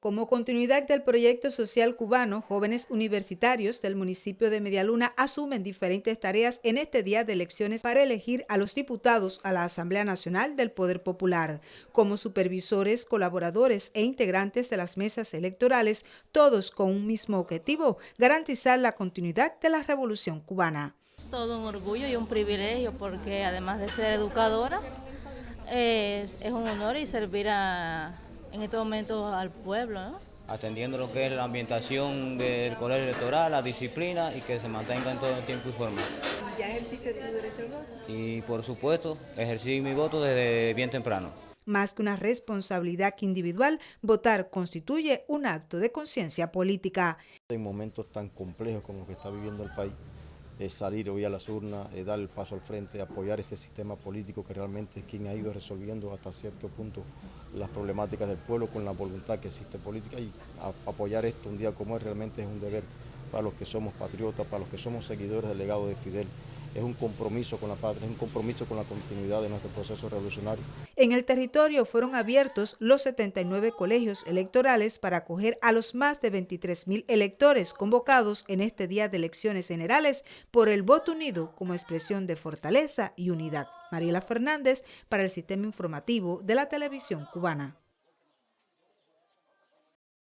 Como continuidad del proyecto social cubano, jóvenes universitarios del municipio de Medialuna asumen diferentes tareas en este día de elecciones para elegir a los diputados a la Asamblea Nacional del Poder Popular, como supervisores, colaboradores e integrantes de las mesas electorales, todos con un mismo objetivo, garantizar la continuidad de la revolución cubana. Es todo un orgullo y un privilegio porque además de ser educadora, es, un honor y servir a en este momento al pueblo. Atendiendo lo que es la ambientación del colegio electoral, la disciplina y que se mantenga en todo el tiempo y forma. ¿Ya ejerciste tu derecho al voto? Y por supuesto, ejercí mi voto desde bien temprano. Más que una responsabilidad individual, votar constituye un acto de conciencia política. En momentos tan complejos como que está viviendo el país, es salir hoy a las urnas, dar el paso al frente, apoyar este sistema político que realmente es quien ha ido resolviendo hasta cierto punto las problemáticas del pueblo con la voluntad que existe política y apoyar esto un día como es realmente es un deber para los que somos patriotas, para los que somos seguidores del legado de Fidel es un compromiso con la patria, es un compromiso con la continuidad de nuestro proceso revolucionario. En el territorio fueron abiertos los 79 colegios electorales para acoger a los más de 23 mil electores convocados en este día de elecciones generales por el voto unido como expresión de fortaleza y unidad. Mariela Fernández para el Sistema Informativo de la Televisión Cubana.